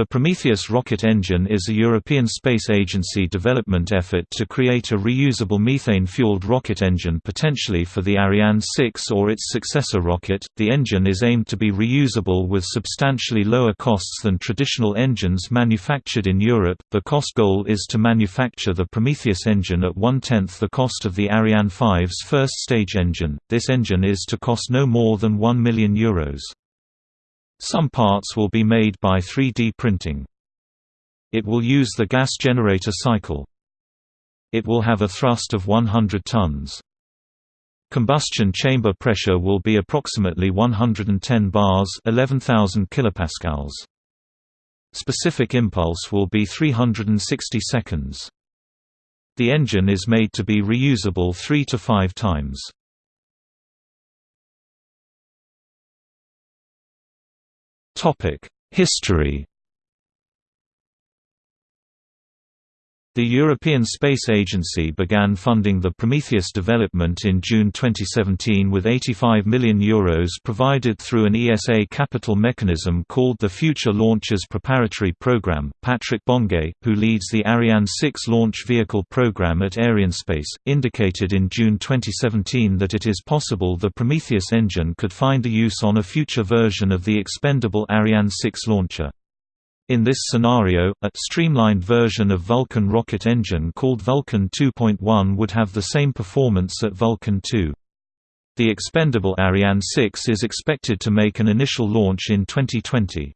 The Prometheus rocket engine is a European Space Agency development effort to create a reusable methane-fueled rocket engine potentially for the Ariane 6 or its successor rocket. The engine is aimed to be reusable with substantially lower costs than traditional engines manufactured in Europe. The cost goal is to manufacture the Prometheus engine at one-tenth the cost of the Ariane 5's first stage engine. This engine is to cost no more than 1 million euros. Some parts will be made by 3D printing. It will use the gas generator cycle. It will have a thrust of 100 tons. Combustion chamber pressure will be approximately 110 bars 11,000 kilopascals. Specific impulse will be 360 seconds. The engine is made to be reusable 3 to 5 times. History The European Space Agency began funding the Prometheus development in June 2017 with €85 million Euros provided through an ESA capital mechanism called the Future Launchers Preparatory Program. Patrick Bonguet, who leads the Ariane 6 launch vehicle program at Arianespace, indicated in June 2017 that it is possible the Prometheus engine could find a use on a future version of the expendable Ariane 6 launcher. In this scenario, a streamlined version of Vulcain rocket engine called Vulcain 2.1 would have the same performance at Vulcain 2. The expendable Ariane 6 is expected to make an initial launch in 2020.